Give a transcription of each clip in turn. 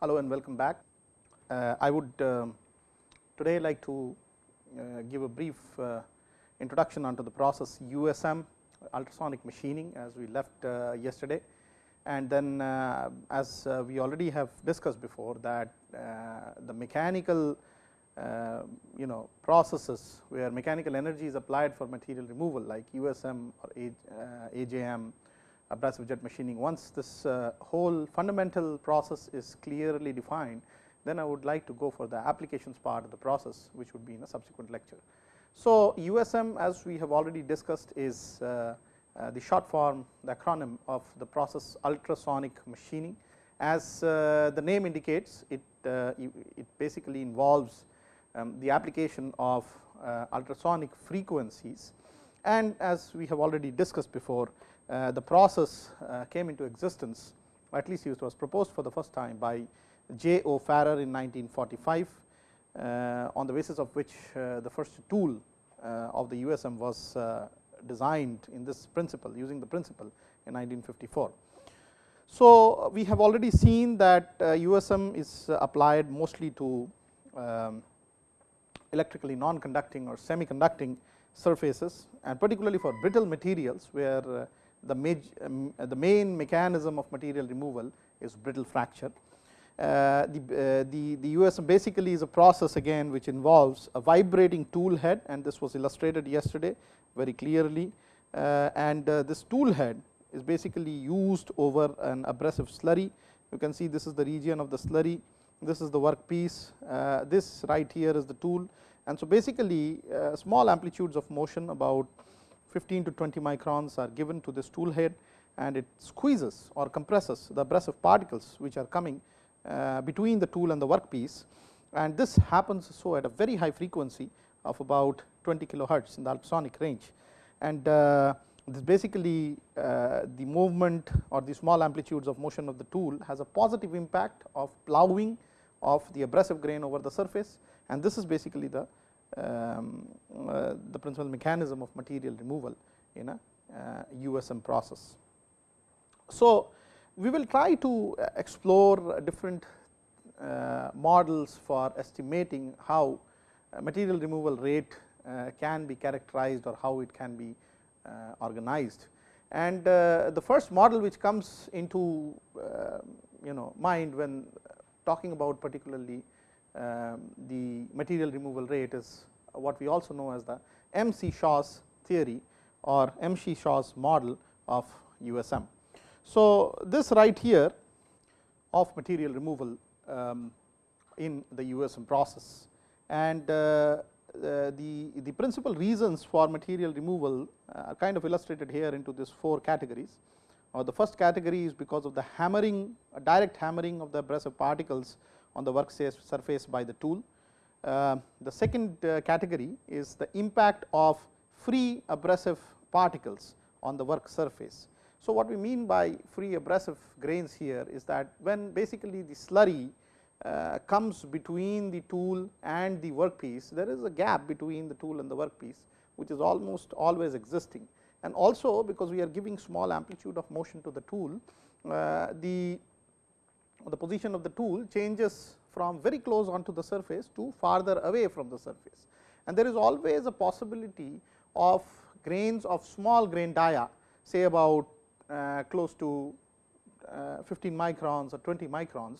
Hello and welcome back. Uh, I would uh, today like to uh, give a brief uh, introduction onto the process USM ultrasonic machining as we left uh, yesterday and then uh, as we already have discussed before that the mechanical you know processes where mechanical energy is applied for material removal like USM or AJM abrasive jet machining. Once this uh, whole fundamental process is clearly defined, then I would like to go for the applications part of the process, which would be in a subsequent lecture. So, USM as we have already discussed is uh, uh, the short form, the acronym of the process ultrasonic machining. As the name indicates, it, it basically involves um, the application of ultrasonic frequencies and as we have already discussed before, the process uh, came into existence at least it was proposed for the first time by J. O. Farrer in 1945 uh, on the basis of which the first tool of the USM was designed in this principle using the principle in 1954. So, we have already seen that USM is applied mostly to um, electrically non-conducting or semi-conducting surfaces and particularly for brittle materials where the, um, the main mechanism of material removal is brittle fracture. Uh, the, uh, the, the USM basically is a process again which involves a vibrating tool head and this was illustrated yesterday very clearly uh, and uh, this tool head is basically used over an abrasive slurry. You can see this is the region of the slurry, this is the workpiece, uh, this right here is the tool and so basically uh, small amplitudes of motion about 15 to 20 microns are given to this tool head and it squeezes or compresses the abrasive particles which are coming uh, between the tool and the workpiece. And this happens so at a very high frequency of about 20 kilohertz in the ultrasonic range. And uh, this basically uh, the movement or the small amplitudes of motion of the tool has a positive impact of ploughing of the abrasive grain over the surface. And this is basically the um, uh, the principal mechanism of material removal in a uh, USM process. So, we will try to explore different uh, models for estimating how material removal rate can be characterized or how it can be organized. And the first model which comes into you know mind when talking about particularly the material removal rate is what we also know as the M. C. Shaw's theory or M. C. Shaw's model of USM. So, this right here of material removal um, in the USM process and uh, the, the principal reasons for material removal are kind of illustrated here into these four categories. Uh, the first category is because of the hammering, direct hammering of the abrasive particles on the work surface by the tool. Uh, the second uh, category is the impact of free abrasive particles on the work surface. So, what we mean by free abrasive grains here is that when basically the slurry uh, comes between the tool and the workpiece, there is a gap between the tool and the workpiece, which is almost always existing. And also because we are giving small amplitude of motion to the tool, uh, the the position of the tool changes from very close onto the surface to farther away from the surface. And there is always a possibility of grains of small grain dia say about uh, close to uh, 15 microns or 20 microns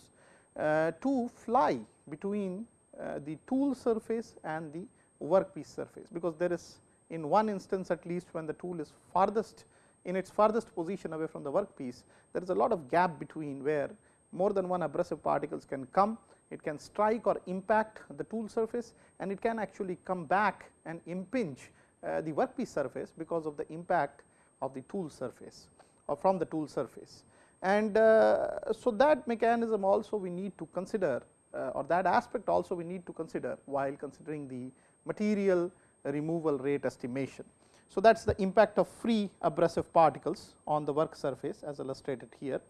uh, to fly between uh, the tool surface and the workpiece surface, because there is in one instance at least when the tool is farthest in its farthest position away from the workpiece, there is a lot of gap between where more than one abrasive particles can come, it can strike or impact the tool surface and it can actually come back and impinge uh, the workpiece surface because of the impact of the tool surface or from the tool surface. And uh, so, that mechanism also we need to consider uh, or that aspect also we need to consider while considering the material removal rate estimation. So, that is the impact of free abrasive particles on the work surface as illustrated here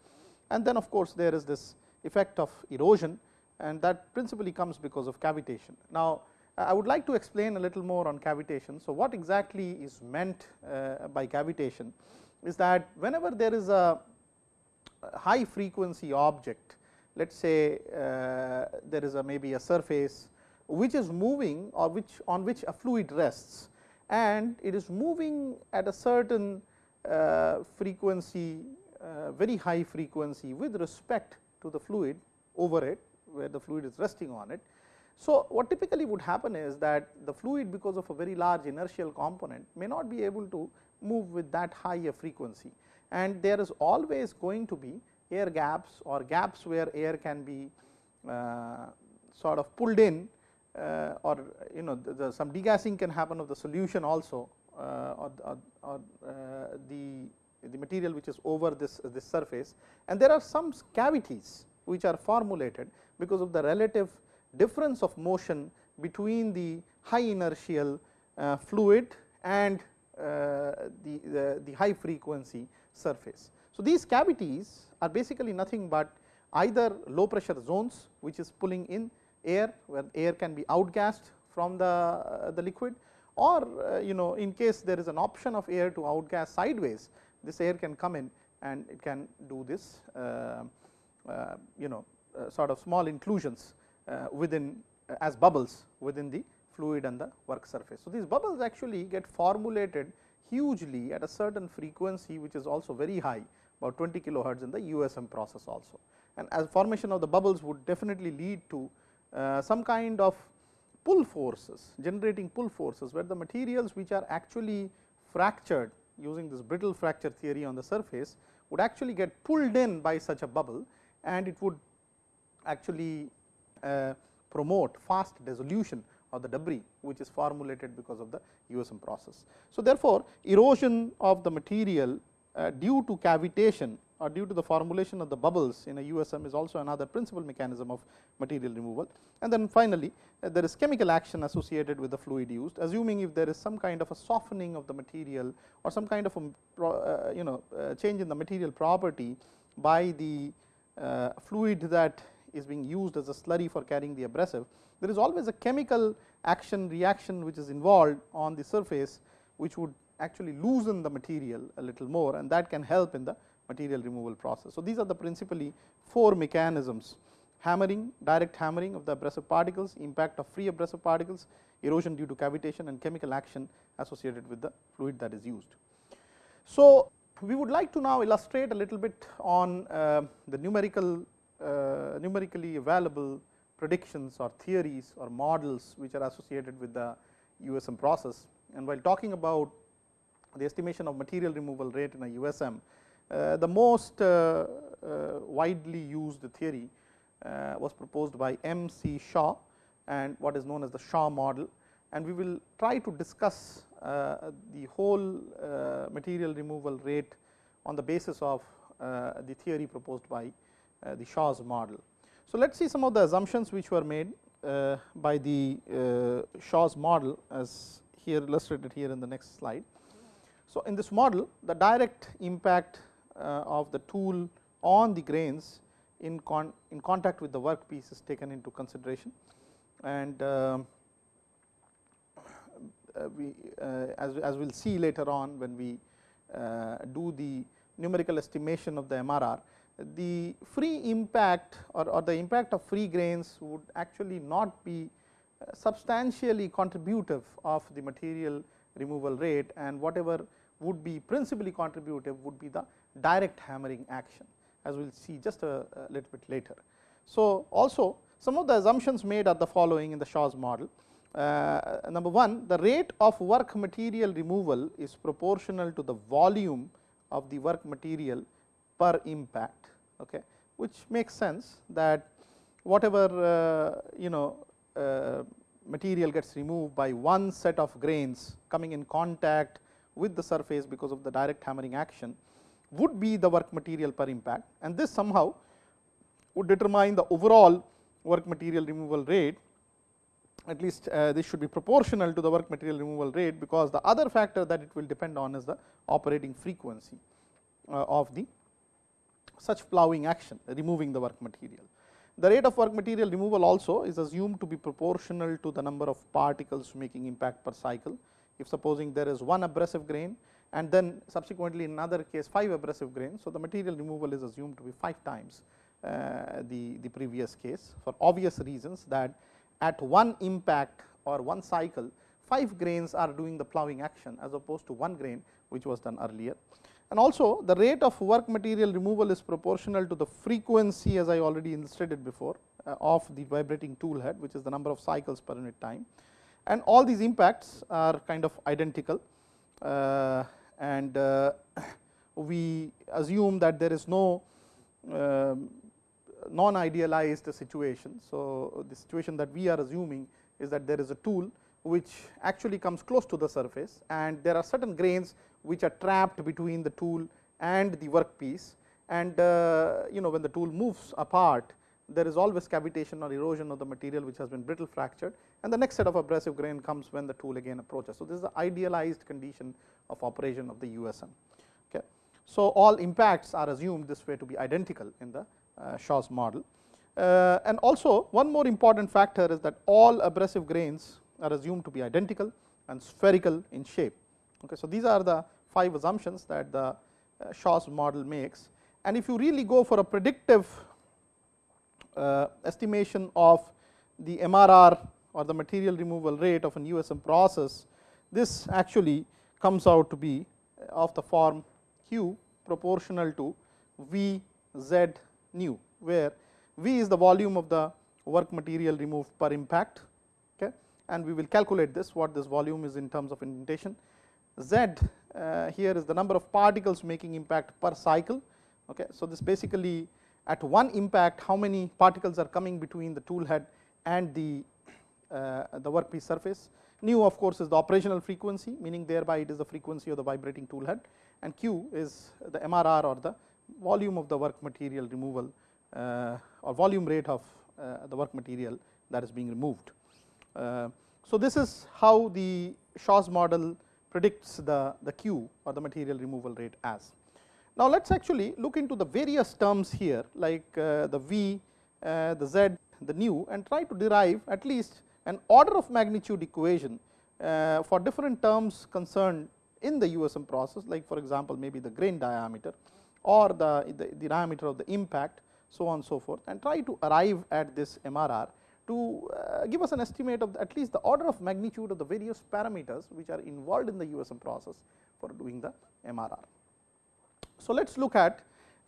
and then of course, there is this effect of erosion and that principally comes because of cavitation. Now, I would like to explain a little more on cavitation. So, what exactly is meant uh, by cavitation is that whenever there is a high frequency object let us say uh, there is a maybe a surface which is moving or which on which a fluid rests and it is moving at a certain uh, frequency very high frequency with respect to the fluid over it where the fluid is resting on it. So, what typically would happen is that the fluid because of a very large inertial component may not be able to move with that high a frequency and there is always going to be air gaps or gaps where air can be uh, sort of pulled in uh, or you know the, the some degassing can happen of the solution also uh, or, or, or uh, the the material which is over this this surface and there are some cavities which are formulated because of the relative difference of motion between the high inertial uh, fluid and uh, the, the, the high frequency surface. So, these cavities are basically nothing but either low pressure zones which is pulling in air where air can be outgassed from the, uh, the liquid or uh, you know in case there is an option of air to outgas sideways this air can come in and it can do this uh, uh you know uh, sort of small inclusions within as bubbles within the fluid and the work surface. So, these bubbles actually get formulated hugely at a certain frequency which is also very high about 20 kilohertz in the USM process also. And as formation of the bubbles would definitely lead to uh, some kind of pull forces generating pull forces where the materials which are actually fractured using this brittle fracture theory on the surface would actually get pulled in by such a bubble and it would actually uh, promote fast dissolution of the debris which is formulated because of the USM process. So, therefore, erosion of the material uh, due to cavitation or due to the formulation of the bubbles in a USM is also another principal mechanism of material removal. And then finally, uh, there is chemical action associated with the fluid used assuming if there is some kind of a softening of the material or some kind of a uh, you know uh, change in the material property by the uh, fluid that is being used as a slurry for carrying the abrasive, there is always a chemical action reaction which is involved on the surface which would actually loosen the material a little more and that can help in the material removal process. So, these are the principally four mechanisms hammering, direct hammering of the abrasive particles, impact of free abrasive particles, erosion due to cavitation and chemical action associated with the fluid that is used. So, we would like to now illustrate a little bit on uh, the numerical uh, numerically available predictions or theories or models which are associated with the USM process. And while talking about the estimation of material removal rate in a USM, the most uh, uh, widely used theory uh, was proposed by M. C. Shaw and what is known as the Shaw model. And we will try to discuss uh, the whole uh, material removal rate on the basis of the theory proposed by the Shaw's model. So, let us see some of the assumptions which were made uh, by the uh, Shaw's model as here illustrated here in the next slide. So, in this model the direct impact uh, of the tool on the grains in, con in contact with the workpiece is taken into consideration. And um, uh, we uh, as, as we will see later on when we uh, do the numerical estimation of the MRR the free impact or, or, the impact of free grains would actually not be uh, substantially contributive of the material removal rate and whatever would be principally contributive would be the direct hammering action as we will see just a, a, little bit later. So, also some of the assumptions made are the following in the Shaw's model. Uh, number 1 the rate of work material removal is proportional to the volume of the work material per impact okay, which makes sense that whatever uh, you know uh, material gets removed by one set of grains coming in contact with the surface because of the direct hammering action would be the work material per impact and this somehow would determine the overall work material removal rate at least uh, this should be proportional to the work material removal rate because the other factor that it will depend on is the operating frequency uh, of the such ploughing action removing the work material. The rate of work material removal also is assumed to be proportional to the number of particles making impact per cycle. If supposing there is one abrasive grain and then subsequently in another case 5 abrasive grains. So, the material removal is assumed to be 5 times uh, the, the previous case for obvious reasons that at one impact or one cycle 5 grains are doing the ploughing action as opposed to 1 grain which was done earlier. And also the rate of work material removal is proportional to the frequency as I already illustrated before uh, of the vibrating tool head which is the number of cycles per unit time. And all these impacts are kind of identical uh, and uh, we assume that there is no um, non idealized situation. So, the situation that we are assuming is that there is a tool which actually comes close to the surface and there are certain grains which are trapped between the tool and the workpiece and uh, you know when the tool moves apart there is always cavitation or erosion of the material which has been brittle fractured and the next set of abrasive grain comes when the tool again approaches. So, this is the idealized condition of operation of the USM. Okay. So, all impacts are assumed this way to be identical in the uh, Shaw's model. Uh, and also one more important factor is that all abrasive grains are assumed to be identical and spherical in shape. Okay. So, these are the five assumptions that the uh, Shaw's model makes and if you really go for a predictive uh, estimation of the MRR or the material removal rate of an USM process, this actually comes out to be of the form Q proportional to V Z nu, where V is the volume of the work material removed per impact okay, and we will calculate this what this volume is in terms of indentation. Z uh, here is the number of particles making impact per cycle. Okay. So, this basically at one impact how many particles are coming between the tool head and the, uh, the workpiece surface. Nu of course, is the operational frequency meaning thereby it is the frequency of the vibrating tool head and Q is the MRR or the volume of the work material removal uh, or volume rate of uh, the work material that is being removed. Uh, so, this is how the Shaw's model predicts the, the Q or the material removal rate as. Now, let us actually look into the various terms here like uh, the V, uh, the Z, the nu and try to derive at least an order of magnitude equation uh, for different terms concerned in the USM process like for example, maybe the grain diameter or the, the, the diameter of the impact so on and so forth and try to arrive at this MRR to uh, give us an estimate of at least the order of magnitude of the various parameters which are involved in the USM process for doing the MRR. So, let us look at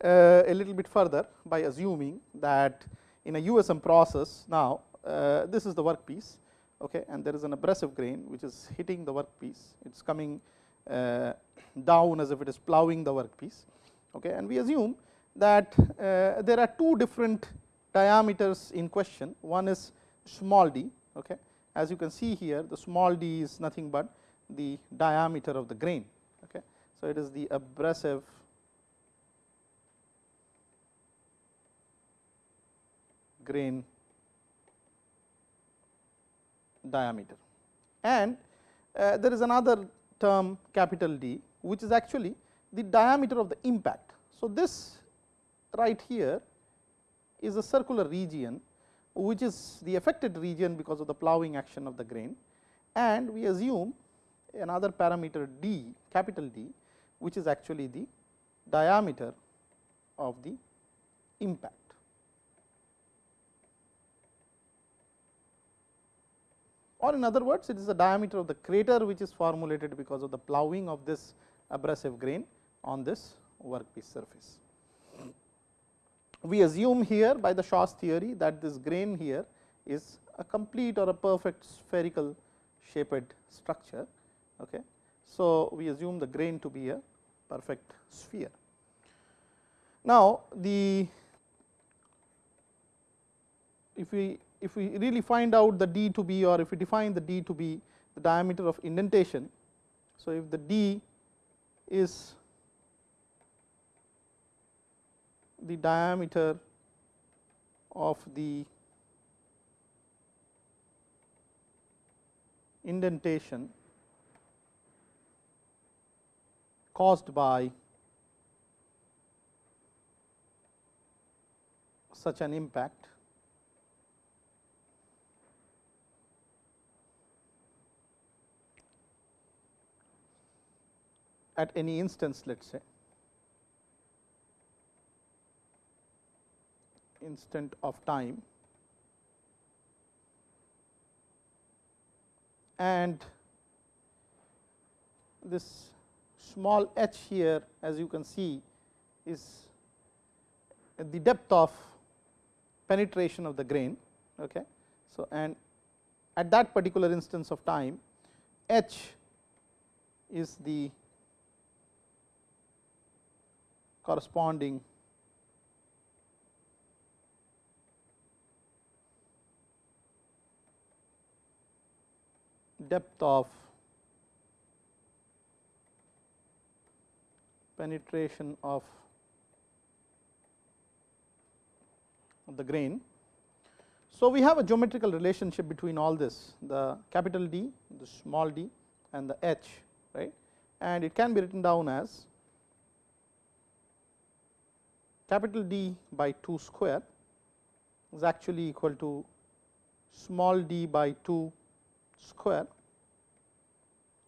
uh, a little bit further by assuming that in a USM process now this is the workpiece okay, and there is an abrasive grain which is hitting the workpiece, it is coming uh, down as if it is ploughing the workpiece okay, and we assume that uh, there are two different diameters in question, one is small d okay. as you can see here the small d is nothing but the diameter of the grain. Okay. So, it is the abrasive grain diameter. And uh, there is another term capital D which is actually the diameter of the impact. So, this right here is a circular region which is the affected region because of the ploughing action of the grain and we assume another parameter d capital D which is actually the diameter of the impact. Or in other words it is the diameter of the crater which is formulated because of the ploughing of this abrasive grain on this workpiece surface. We assume here by the Shaw's theory that this grain here is a complete or a perfect spherical shaped structure. Okay. So, we assume the grain to be a perfect sphere. Now, the if we if we really find out the d to be or if we define the d to be the diameter of indentation. So, if the d is the diameter of the indentation caused by such an impact at any instance let us say. instant of time and this small h here as you can see is the depth of penetration of the grain. Okay. So, and at that particular instance of time h is the corresponding depth of penetration of the grain. So, we have a geometrical relationship between all this the capital D, the small d and the h right and it can be written down as capital D by 2 square is actually equal to small d by 2 square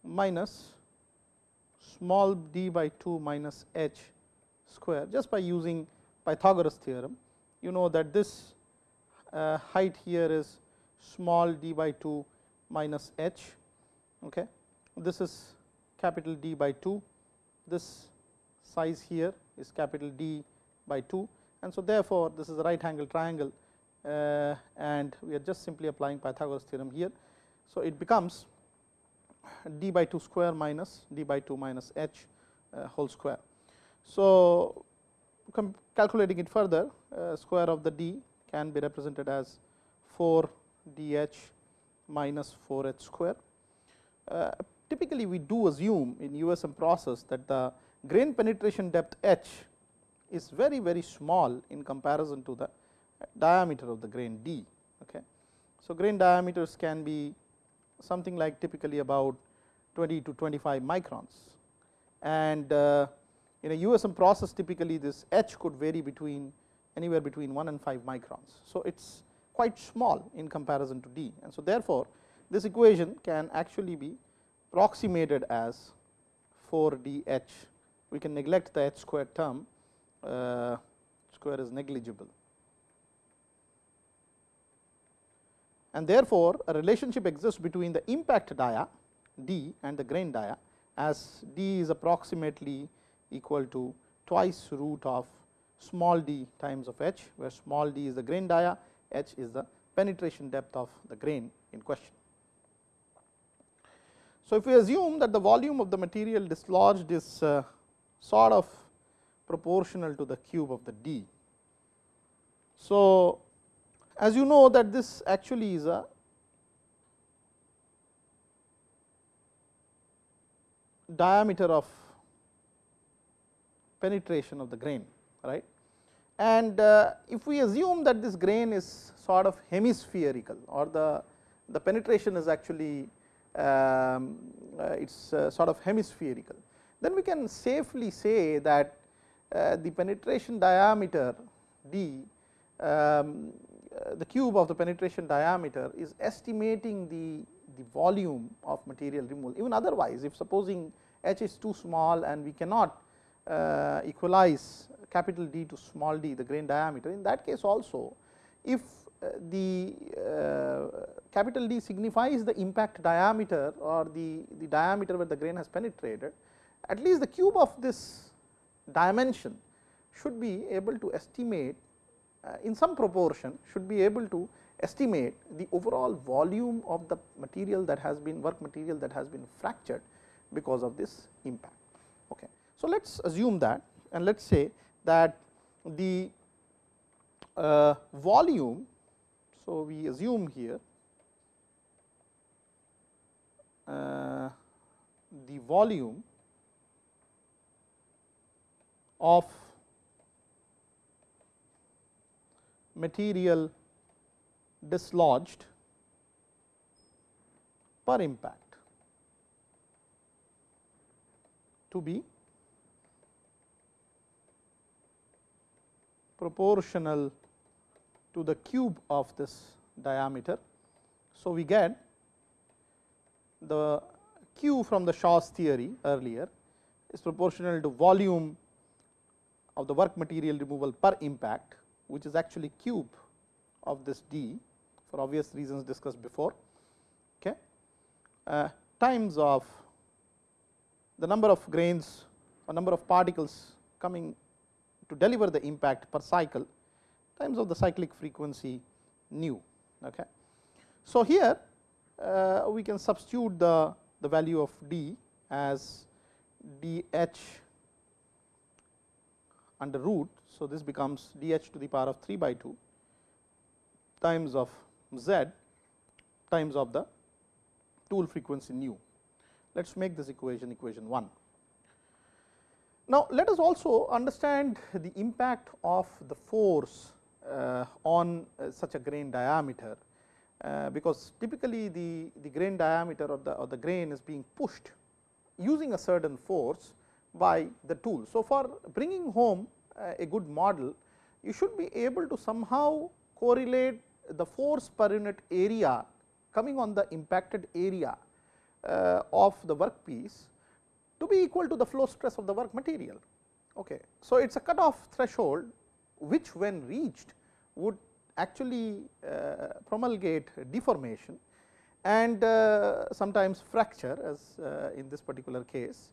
minus small d by 2 minus h square just by using Pythagoras theorem. You know that this uh, height here is small d by 2 minus h. Okay. This is capital D by 2, this size here is capital D by 2 and so therefore, this is a right angle triangle uh, and we are just simply applying Pythagoras theorem here. So, it becomes d by 2 square minus d by 2 minus h uh, whole square. So, calculating it further uh, square of the d can be represented as 4 d h minus 4 h square. Uh, typically, we do assume in USM process that the grain penetration depth h is very very small in comparison to the diameter of the grain d. Okay. So, grain diameters can be something like typically about 20 to 25 microns and uh, in a USM process typically this h could vary between anywhere between 1 and 5 microns. So, it is quite small in comparison to d and so therefore, this equation can actually be approximated as 4 d h we can neglect the h square term uh, square is negligible. and therefore, a relationship exists between the impact dia d and the grain dia as d is approximately equal to twice root of small d times of h, where small d is the grain dia, h is the penetration depth of the grain in question. So, if we assume that the volume of the material dislodged is uh, sort of proportional to the cube of the d. So, as you know that this actually is a diameter of penetration of the grain right and uh, if we assume that this grain is sort of hemispherical or the the penetration is actually um, uh, it is uh, sort of hemispherical then we can safely say that the penetration diameter d um, uh, the cube of the penetration diameter is estimating the, the volume of material removal. Even otherwise, if supposing h is too small and we cannot uh, equalize capital D to small d the grain diameter, in that case also if uh, the uh, capital D signifies the impact diameter or the, the diameter where the grain has penetrated, at least the cube of this dimension should be able to estimate uh, in some proportion should be able to estimate the overall volume of the material that has been work material that has been fractured because of this impact. Okay. So, let us assume that and let us say that the uh, volume. So, we assume here uh, the volume of material dislodged per impact to be proportional to the cube of this diameter. So, we get the q from the Shaw's theory earlier is proportional to volume of the work material removal per impact which is actually cube of this d for obvious reasons discussed before okay, uh, times of the number of grains or number of particles coming to deliver the impact per cycle times of the cyclic frequency nu. Okay. So, here uh, we can substitute the, the value of d as d h under root. So, this becomes d h to the power of 3 by 2 times of z times of the tool frequency nu. Let us make this equation equation 1. Now, let us also understand the impact of the force uh, on uh, such a grain diameter, uh, because typically the, the grain diameter of the, or the grain is being pushed using a certain force by the tool. So, for bringing home a good model, you should be able to somehow correlate the force per unit area coming on the impacted area uh, of the workpiece to be equal to the flow stress of the work material. Okay. So, it is a cutoff threshold which when reached would actually uh, promulgate deformation and uh, sometimes fracture as uh, in this particular case.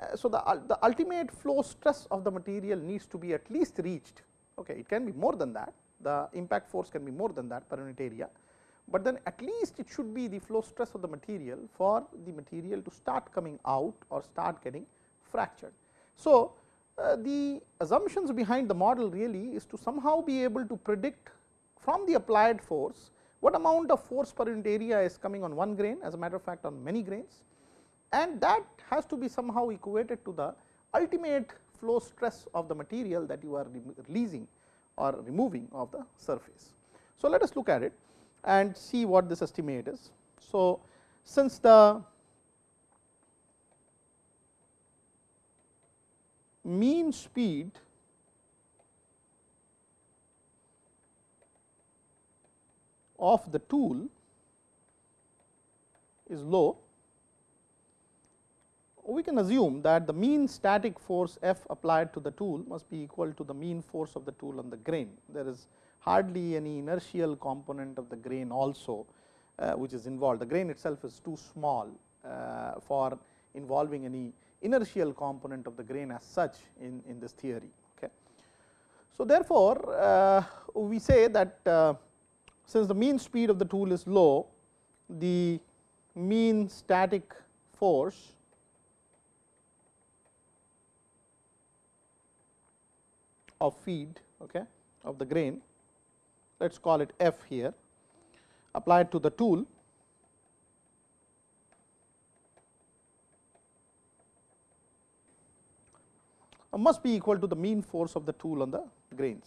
Uh, so, the, the ultimate flow stress of the material needs to be at least reached, okay. it can be more than that, the impact force can be more than that per unit area, but then at least it should be the flow stress of the material for the material to start coming out or start getting fractured. So, uh, the assumptions behind the model really is to somehow be able to predict from the applied force what amount of force per unit area is coming on one grain as a matter of fact on many grains and that has to be somehow equated to the ultimate flow stress of the material that you are releasing or removing of the surface. So, let us look at it and see what this estimate is. So, since the mean speed of the tool is low, we can assume that the mean static force F applied to the tool must be equal to the mean force of the tool on the grain. There is hardly any inertial component of the grain also uh, which is involved. The grain itself is too small uh, for involving any inertial component of the grain as such in, in this theory. Okay. So, therefore, uh, we say that uh, since the mean speed of the tool is low, the mean static force of feed okay, of the grain, let us call it f here, applied to the tool must be equal to the mean force of the tool on the grains.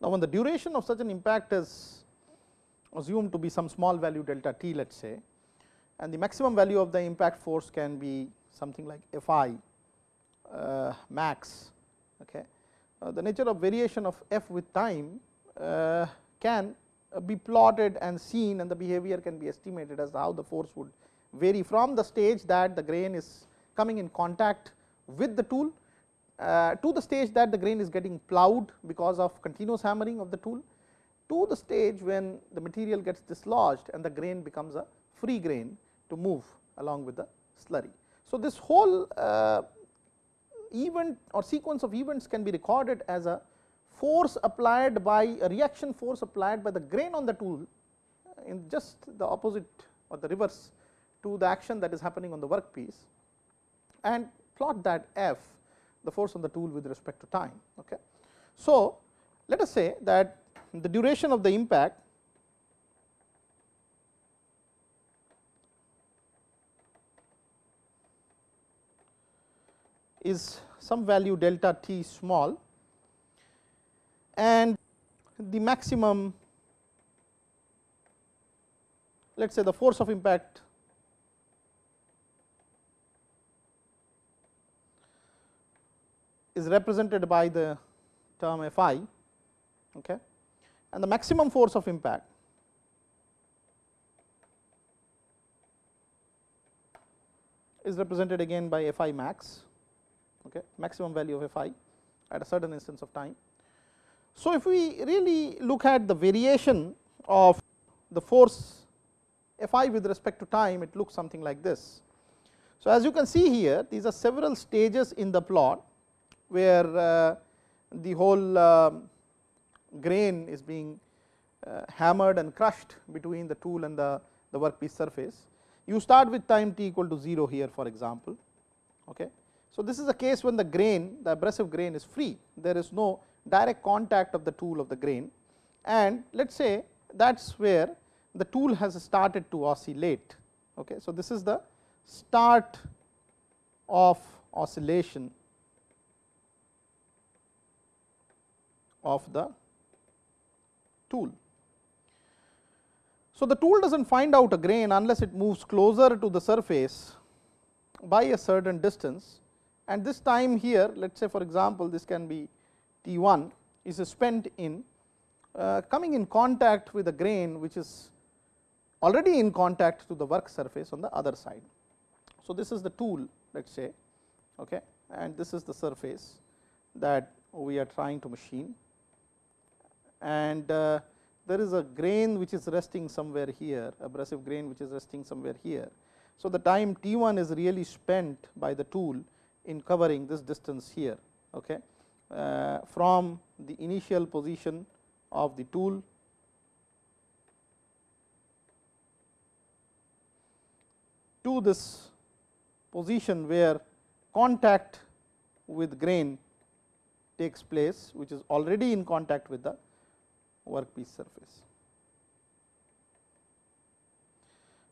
Now, when the duration of such an impact is assumed to be some small value delta t let us say and the maximum value of the impact force can be something like f i uh, max. Okay. Uh, the nature of variation of f with time uh, can be plotted and seen and the behavior can be estimated as how the force would vary from the stage that the grain is coming in contact with the tool uh, to the stage that the grain is getting ploughed because of continuous hammering of the tool to the stage when the material gets dislodged and the grain becomes a free grain to move along with the slurry. So, this whole uh, event or sequence of events can be recorded as a force applied by a reaction force applied by the grain on the tool in just the opposite or the reverse to the action that is happening on the workpiece and plot that f the force on the tool with respect to time. Okay. So, let us say that the duration of the impact is some value delta t small and the maximum let us say the force of impact is represented by the term F i okay, and the maximum force of impact is represented again by F i max okay, maximum value of F i at a certain instance of time. So, if we really look at the variation of the force F i with respect to time it looks something like this. So, as you can see here these are several stages in the plot where uh, the whole uh, grain is being uh, hammered and crushed between the tool and the, the workpiece surface. You start with time t equal to 0 here for example. Okay. So, this is a case when the grain the abrasive grain is free there is no direct contact of the tool of the grain and let us say that is where the tool has started to oscillate. Okay. So, this is the start of oscillation of the tool. So, the tool does not find out a grain unless it moves closer to the surface by a certain distance and this time here let us say for example, this can be T 1 is spent in uh, coming in contact with a grain which is already in contact to the work surface on the other side. So, this is the tool let us say okay, and this is the surface that we are trying to machine and uh, there is a grain which is resting somewhere here abrasive grain which is resting somewhere here. So, the time T 1 is really spent by the tool in covering this distance here okay, uh, from the initial position of the tool to this position where contact with grain takes place which is already in contact with the workpiece surface.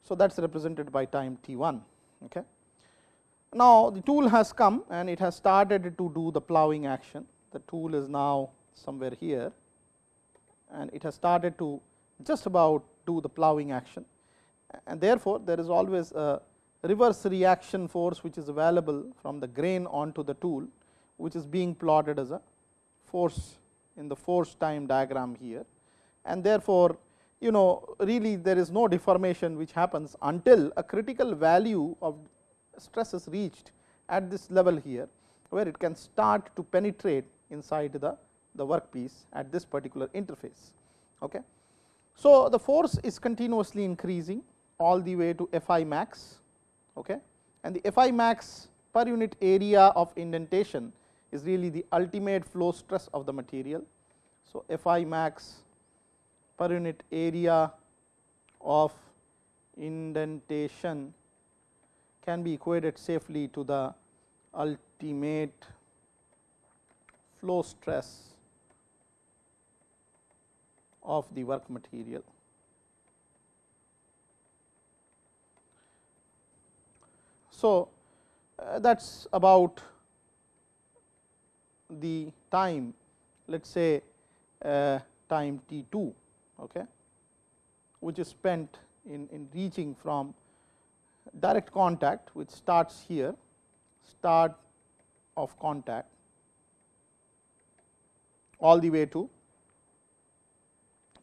So, that is represented by time t 1. Okay. Now, the tool has come and it has started to do the ploughing action. The tool is now somewhere here and it has started to just about do the ploughing action and therefore, there is always a reverse reaction force which is available from the grain onto the tool which is being plotted as a force in the force time diagram here and therefore, you know really there is no deformation which happens until a critical value of stress is reached at this level here, where it can start to penetrate inside the, the workpiece at this particular interface. Okay. So, the force is continuously increasing all the way to F i max okay. and the F i max per unit area of indentation is really the ultimate flow stress of the material. So, F i max per unit area of indentation can be equated safely to the ultimate flow stress of the work material. So, uh, that is about the time let us say uh, time t 2 okay, which is spent in, in reaching from direct contact which starts here start of contact all the way to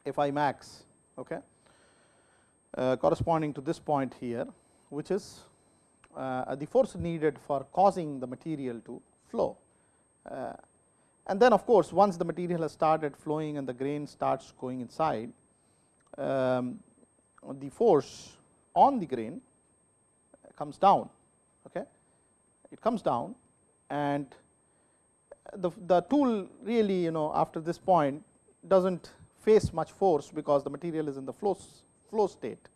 F i max okay, uh, corresponding to this point here which is uh, the force needed for causing the material to flow. Uh, and then of course, once the material has started flowing and the grain starts going inside, um, the force on the grain comes down. Okay. It comes down and the, the tool really you know after this point does not face much force because the material is in the flow, flow state.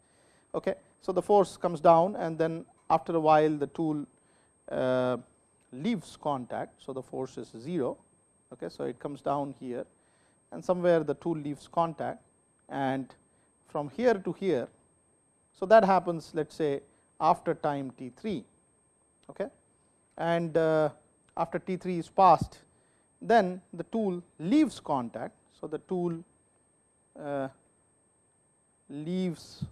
Okay. So, the force comes down and then after a while the tool uh, leaves contact. So, the force is 0 Okay, so, it comes down here and somewhere the tool leaves contact and from here to here. So, that happens let us say after time t 3 okay. and uh, after t 3 is passed then the tool leaves contact. So, the tool uh, leaves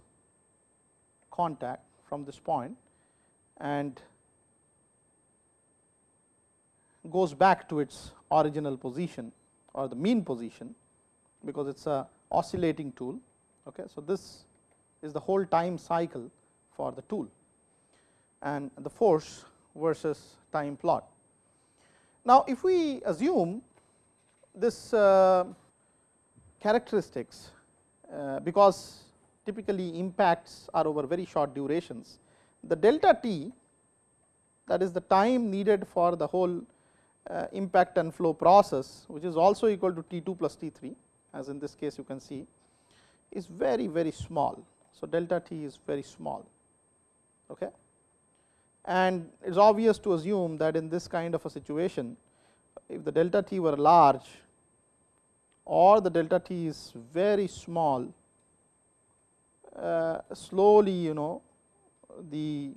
contact from this point and goes back to its original position or the mean position, because it is a oscillating tool. Okay. So, this is the whole time cycle for the tool and the force versus time plot. Now, if we assume this uh, characteristics, uh, because typically impacts are over very short durations, the delta t that is the time needed for the whole impact and flow process, which is also equal to T 2 plus T 3 as in this case you can see is very very small. So, delta t is very small. Okay and it is obvious to assume that in this kind of a situation, if the delta t were large or the delta t is very small, uh, slowly you know the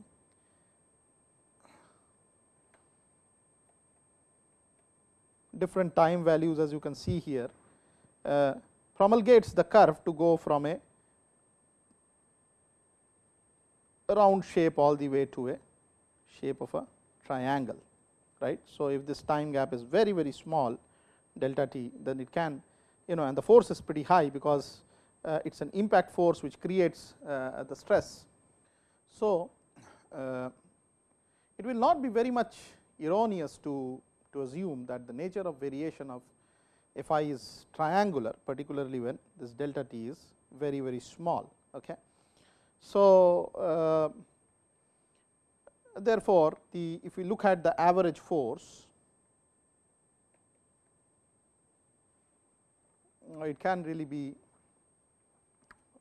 different time values as you can see here uh, promulgates the curve to go from a round shape all the way to a shape of a triangle right. So, if this time gap is very very small delta t then it can you know and the force is pretty high because uh, it is an impact force which creates uh, the stress. So, uh, it will not be very much erroneous to, to assume that the nature of variation of f i is triangular particularly when this delta t is very very small. Okay. So, uh, therefore, the if we look at the average force, it can really be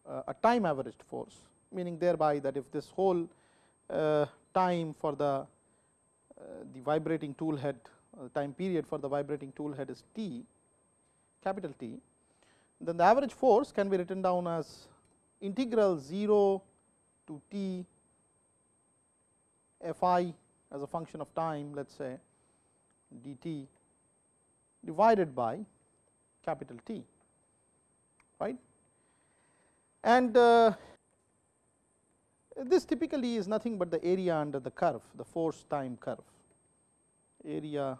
uh, a time averaged force, meaning thereby that if this whole uh, time for the uh, the vibrating tool head uh, time period for the vibrating tool head is t capital T, then the average force can be written down as integral 0 to t f i as a function of time let us say d t divided by capital T right. And uh, this typically is nothing but the area under the curve the force time curve area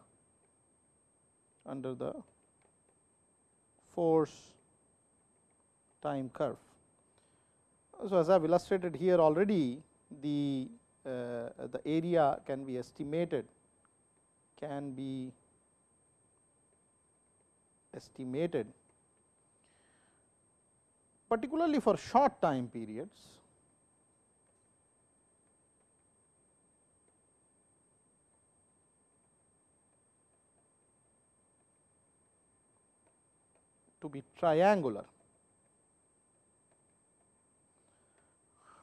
under the force time curve. So, as I have illustrated here already the uh, the area can be estimated can be estimated particularly for short time periods to be triangular.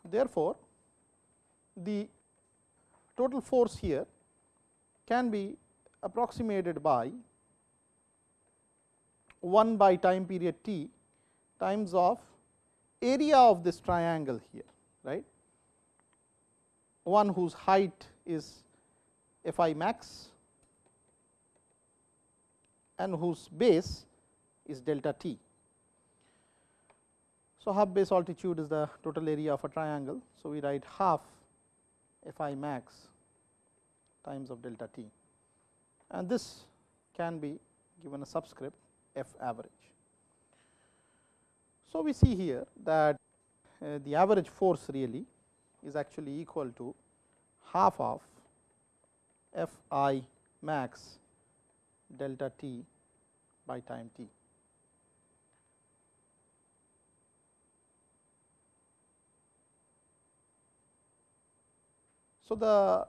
Therefore, the total force here can be approximated by 1 by time period t times of area of this triangle here right one whose height is f i max and whose base is delta t. So, half base altitude is the total area of a triangle. So, we write half f i max times of delta t and this can be given a subscript f average. So, we see here that uh, the average force really is actually equal to half of f i max delta t by time t. So, the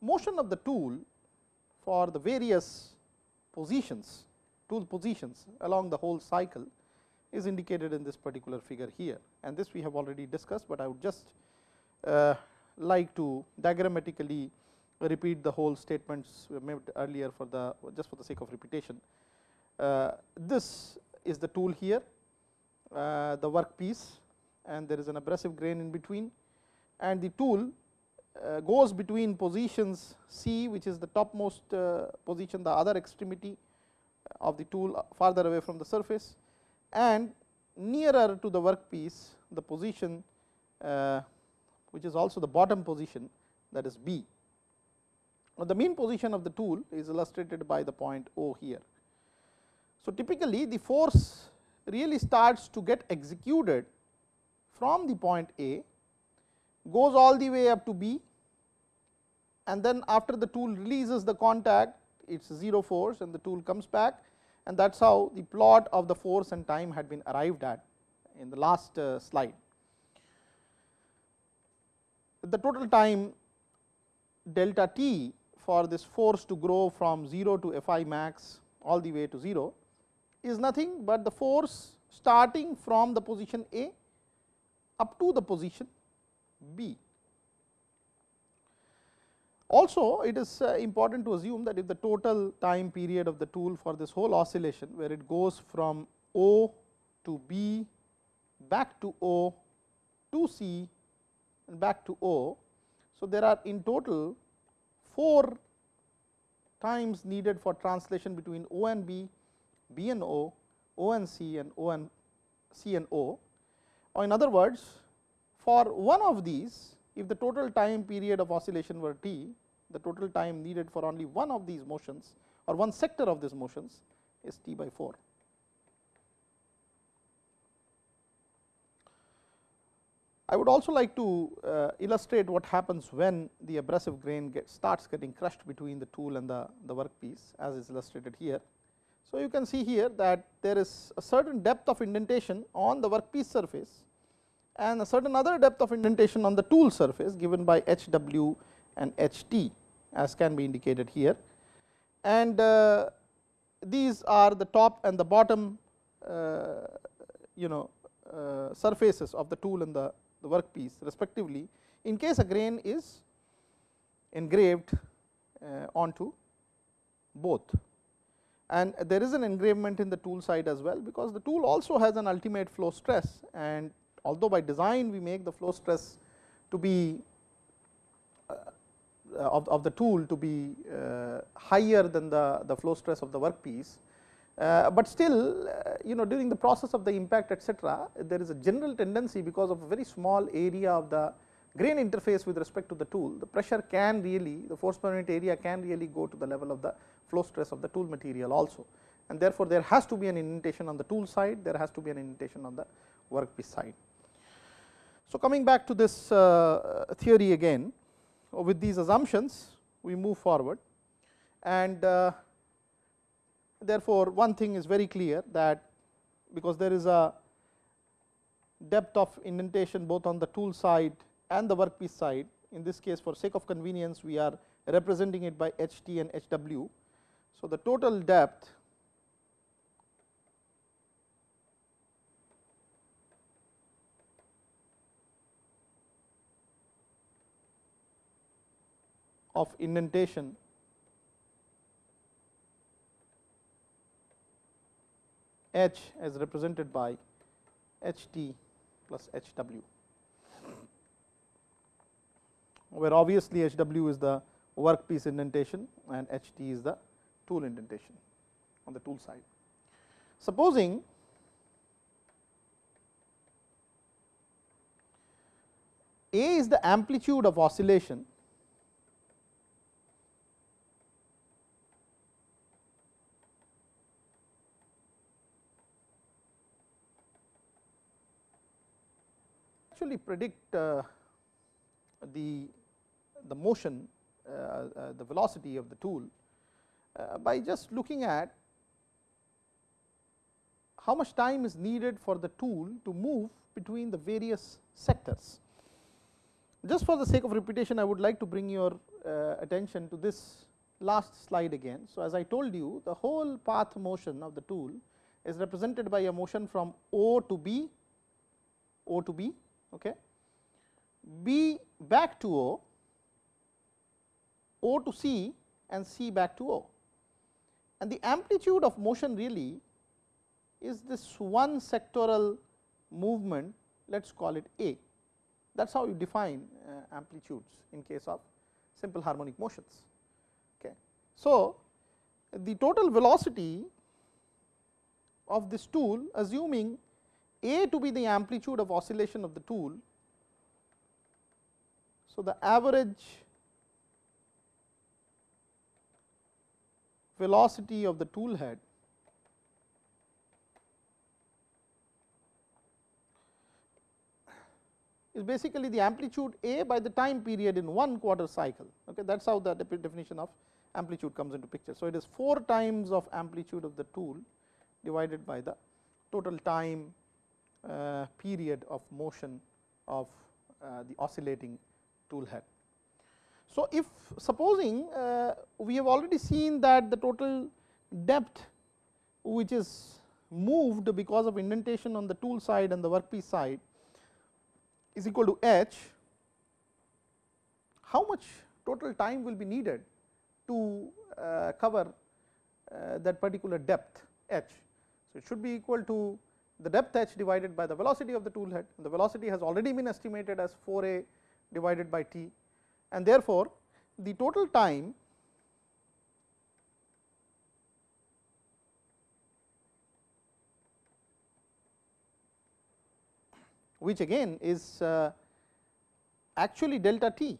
motion of the tool for the various positions tool positions along the whole cycle is indicated in this particular figure here and this we have already discussed, but I would just uh, like to diagrammatically repeat the whole statements made earlier for the just for the sake of repetition. Uh, this is the tool here, uh, the work piece and there is an abrasive grain in between and the tool uh, goes between positions C which is the topmost uh, position the other extremity of the tool farther away from the surface and nearer to the workpiece the position uh, which is also the bottom position that is B. Now, the mean position of the tool is illustrated by the point O here. So, typically the force really starts to get executed from the point A, goes all the way up to B and then after the tool releases the contact it is 0 force and the tool comes back and that is how the plot of the force and time had been arrived at in the last uh, slide. The total time delta t for this force to grow from 0 to f i max all the way to 0 is nothing but the force starting from the position A up to the position B. Also it is uh, important to assume that if the total time period of the tool for this whole oscillation where it goes from O to B back to O to C and back to O. So, there are in total 4 times needed for translation between O and B, B and O, O and C and O and C and O. Or in other words, for one of these if the total time period of oscillation were t, the total time needed for only one of these motions or one sector of these motions is t by 4. I would also like to uh, illustrate what happens when the abrasive grain get starts getting crushed between the tool and the, the workpiece as is illustrated here. So, you can see here that there is a certain depth of indentation on the workpiece surface and a certain other depth of indentation on the tool surface given by h w and h t as can be indicated here. And uh, these are the top and the bottom uh, you know uh, surfaces of the tool and the, the workpiece respectively in case a grain is engraved uh, onto both. And there is an engravement in the tool side as well, because the tool also has an ultimate flow stress and although by design we make the flow stress to be uh, of, of the tool to be uh, higher than the, the flow stress of the workpiece, uh, but still uh, you know during the process of the impact etcetera, there is a general tendency because of a very small area of the grain interface with respect to the tool, the pressure can really the force per unit area can really go to the level of the flow stress of the tool material also. And therefore, there has to be an indentation on the tool side, there has to be an indentation on the workpiece side. So, coming back to this uh, theory again with these assumptions we move forward and uh, therefore, one thing is very clear that because there is a depth of indentation both on the tool side and the workpiece side in this case for sake of convenience we are representing it by h t and h w. So, the total depth of indentation H as represented by H t plus H w, where obviously H w is the workpiece indentation and H t is the tool indentation on the tool side. Supposing A is the amplitude of oscillation actually predict uh, the, the motion, uh, uh, the velocity of the tool by just looking at how much time is needed for the tool to move between the various sectors. Just for the sake of repetition, I would like to bring your attention to this last slide again. So, as I told you the whole path motion of the tool is represented by a motion from O to B, O to B okay. B back to O, O to C and C back to O. And the amplitude of motion really is this one sectoral movement let us call it A. That is how you define uh, amplitudes in case of simple harmonic motions. Okay. So, the total velocity of this tool assuming a to be the amplitude of oscillation of the tool. So, the average velocity of the tool head is basically the amplitude A by the time period in one quarter cycle. Okay, that is how the definition of amplitude comes into picture. So, it is 4 times of amplitude of the tool divided by the total time period of motion of uh, the oscillating tool head. So, if supposing uh, we have already seen that the total depth which is moved because of indentation on the tool side and the workpiece side is equal to h, how much total time will be needed to uh, cover uh, that particular depth h. So, it should be equal to the depth h divided by the velocity of the tool head. The velocity has already been estimated as 4 a divided by t. And therefore, the total time which again is uh, actually delta t.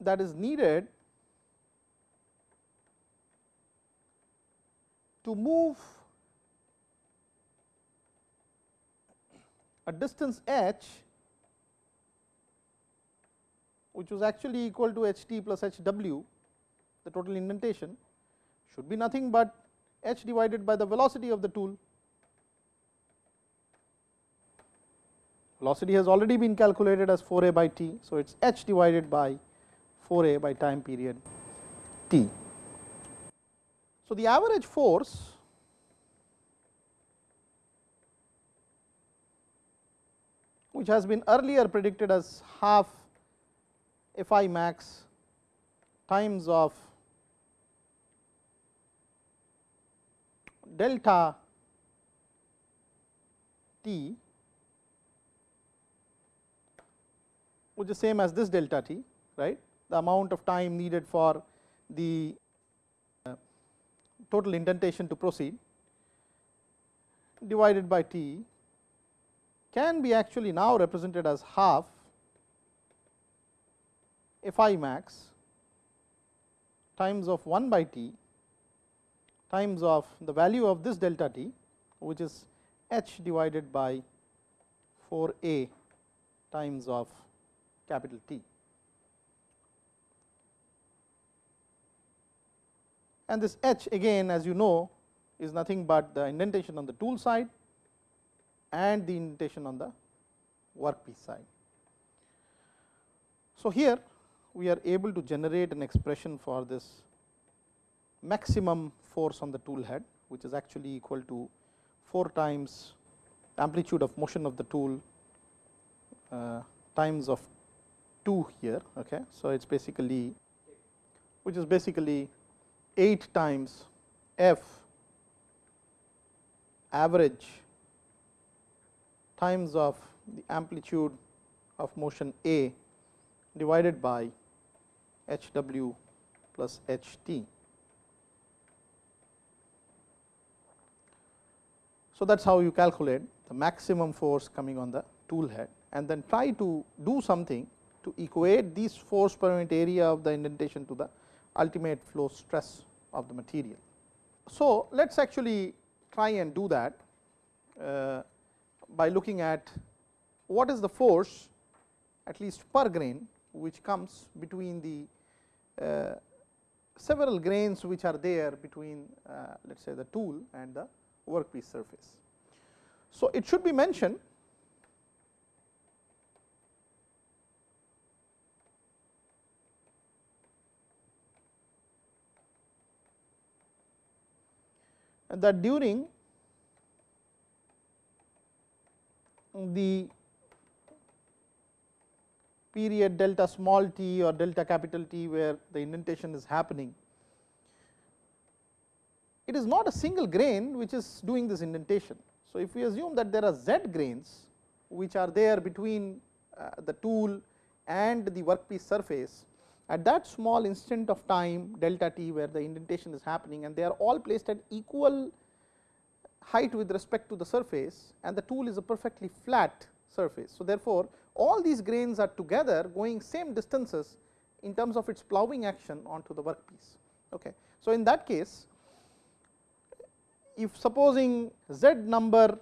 That is needed to move a distance h which was actually equal to h t plus h w the total indentation should be nothing but h divided by the velocity of the tool. Velocity has already been calculated as 4 a by t. So, it is h divided by 4 a by time period t. So, the average force which has been earlier predicted as half f i max times of delta t which is same as this delta t right? The amount of time needed for the total indentation to proceed divided by t can be actually now represented as half f i max times of 1 by t times of the value of this delta t which is h divided by 4 a times of capital T. and this h again as you know is nothing but the indentation on the tool side and the indentation on the workpiece side. So, here we are able to generate an expression for this maximum force on the tool head which is actually equal to 4 times amplitude of motion of the tool uh, times of 2 here. Okay. So, it is basically which is basically 8 times f average times of the amplitude of motion A divided by h w plus h t. So, that is how you calculate the maximum force coming on the tool head and then try to do something to equate this force per unit area of the indentation to the ultimate flow stress of the material. So, let us actually try and do that uh, by looking at what is the force at least per grain which comes between the uh, several grains which are there between uh, let us say the tool and the workpiece surface. So, it should be mentioned that during the period delta small t or delta capital T where the indentation is happening, it is not a single grain which is doing this indentation. So, if we assume that there are z grains which are there between uh, the tool and the workpiece surface, at that small instant of time delta t where the indentation is happening and they are all placed at equal height with respect to the surface and the tool is a perfectly flat surface. So, therefore, all these grains are together going same distances in terms of its ploughing action onto the workpiece. Okay. So, in that case if supposing z number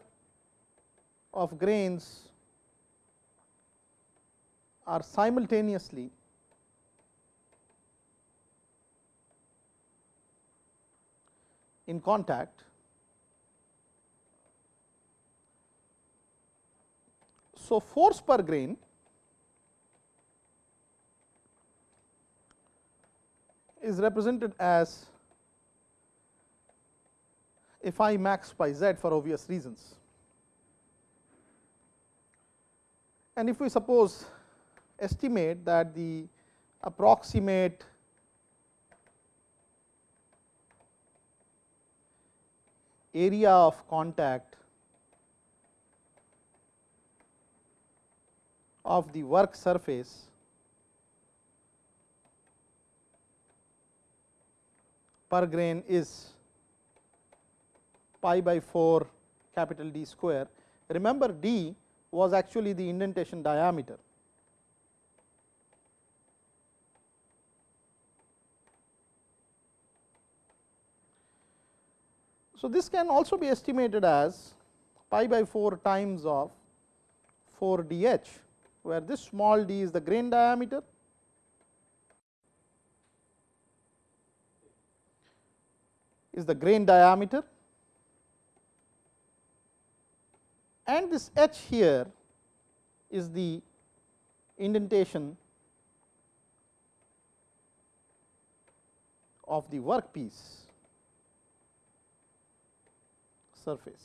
of grains are simultaneously in contact So, force per grain is represented as phi max by z for obvious reasons. And if we suppose estimate that the approximate area of contact of the work surface per grain is pi by 4 capital D square. Remember D was actually the indentation diameter. So, this can also be estimated as pi by 4 times of 4 d h where this small d is the grain diameter. is the grain diameter. And this h here is the indentation of the workpiece surface.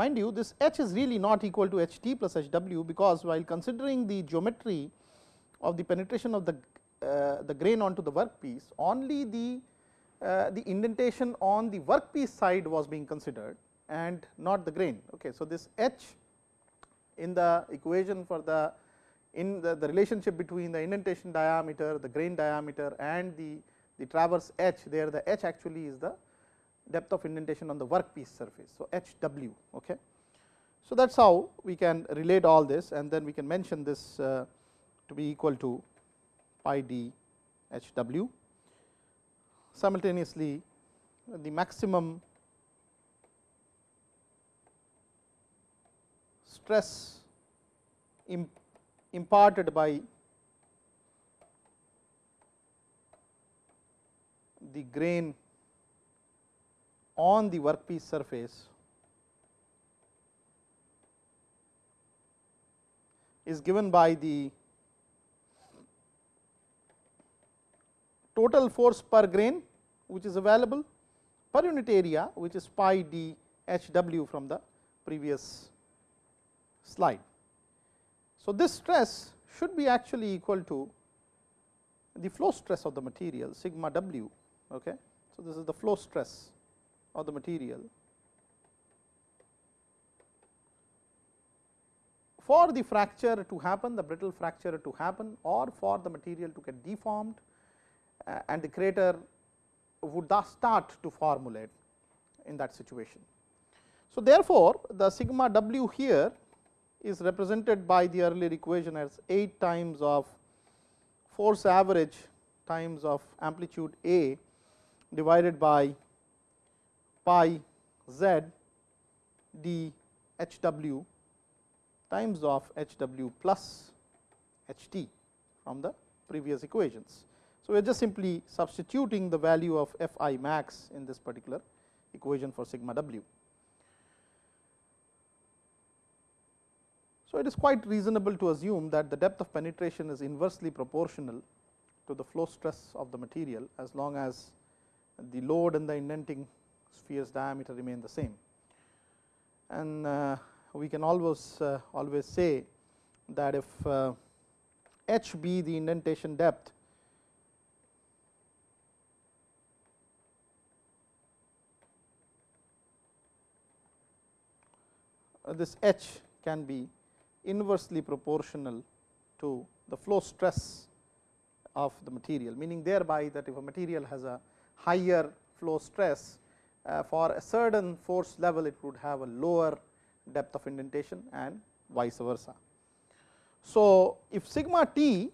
Mind you this h is really not equal to h t plus h w, because while considering the geometry of the penetration of the uh, the grain onto the workpiece only the uh, the indentation on the workpiece side was being considered and not the grain. Okay. So, this h in the equation for the in the, the relationship between the indentation diameter, the grain diameter and the, the traverse h there the h actually is the depth of indentation on the workpiece surface. So, H w. Okay. So, that is how we can relate all this and then we can mention this uh, to be equal to pi d H w. Simultaneously, the maximum stress imparted by the grain on the workpiece surface is given by the total force per grain which is available per unit area which is pi d h w from the previous slide. So, this stress should be actually equal to the flow stress of the material sigma w. Okay. So, this is the flow stress of the material. For the fracture to happen, the brittle fracture to happen or for the material to get deformed uh, and the crater would thus start to formulate in that situation. So, therefore, the sigma w here is represented by the earlier equation as 8 times of force average times of amplitude A divided by pi z d h w times of h w plus h t from the previous equations. So, we are just simply substituting the value of f i max in this particular equation for sigma w. So, it is quite reasonable to assume that the depth of penetration is inversely proportional to the flow stress of the material as long as the load and the indenting sphere's diameter remain the same. And uh, we can always uh, always say that if uh, h be the indentation depth this h can be inversely proportional to the flow stress of the material, meaning thereby that if a material has a higher flow stress, uh, Uh, for a certain force level it would have a lower depth of indentation and vice versa. So, if sigma t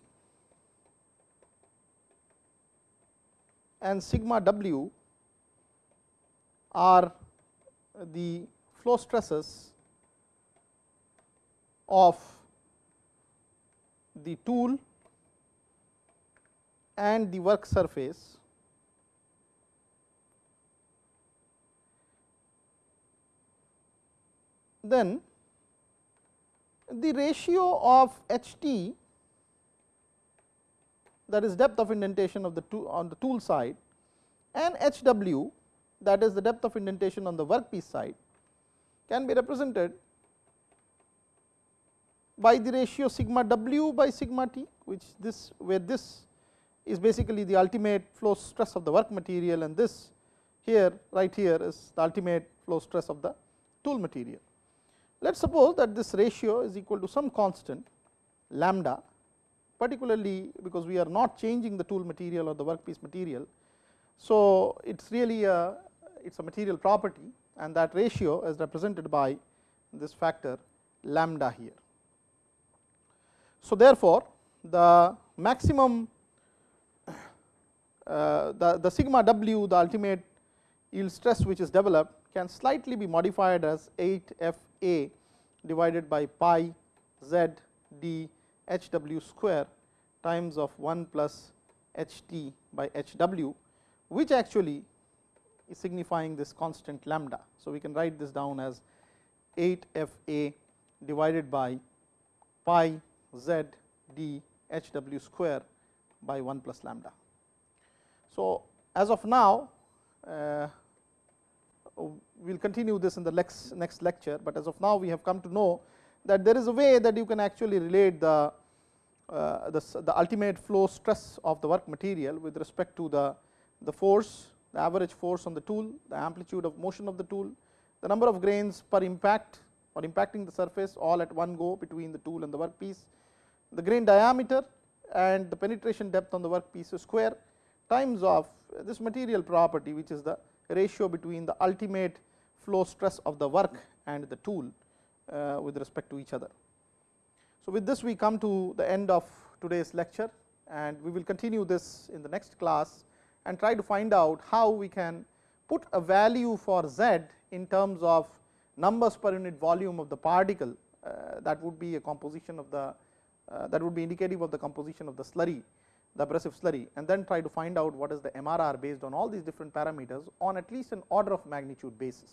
and sigma w are the flow stresses of the tool and the work surface then the ratio of H t that is depth of indentation of the tool on the tool side and H w that is the depth of indentation on the workpiece side can be represented by the ratio sigma w by sigma t which this where this is basically the ultimate flow stress of the work material and this here right here is the ultimate flow stress of the tool material. Let us suppose that this ratio is equal to some constant lambda particularly because we are not changing the tool material or the workpiece material. So, it is really a it is a material property and that ratio is represented by this factor lambda here. So, therefore, the maximum uh, the, the sigma w the ultimate yield stress which is developed can slightly be modified as 8 f a divided by pi z d h w square times of 1 plus h t by h w which actually is signifying this constant lambda. So, we can write this down as 8 f a divided by pi z d h w square by 1 plus lambda. So, as of now uh, we will continue this in the next, next lecture, but as of now we have come to know that there is a way that you can actually relate the, uh, the, the, ultimate flow stress of the work material with respect to the, the force, the average force on the tool, the amplitude of motion of the tool, the number of grains per impact or impacting the surface all at one go between the tool and the workpiece, the grain diameter and the penetration depth on the workpiece square times of this material property which is the ratio between the ultimate flow stress of the work and the tool uh, with respect to each other. So, with this we come to the end of today's lecture and we will continue this in the next class and try to find out how we can put a value for z in terms of numbers per unit volume of the particle uh, that would be a composition of the uh, that would be indicative of the composition of the slurry the abrasive slurry and then try to find out what is the MRR based on all these different parameters on at least an order of magnitude basis.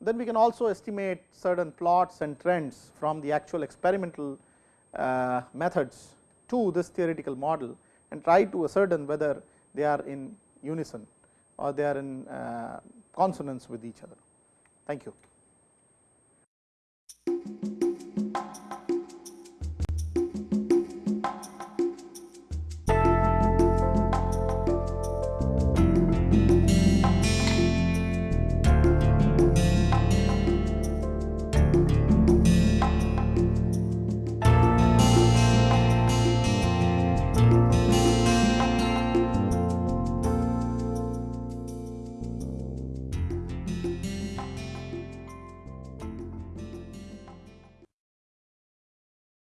Then we can also estimate certain plots and trends from the actual experimental uh, methods to this theoretical model and try to ascertain whether they are in unison or they are in uh, consonance with each other. Thank you.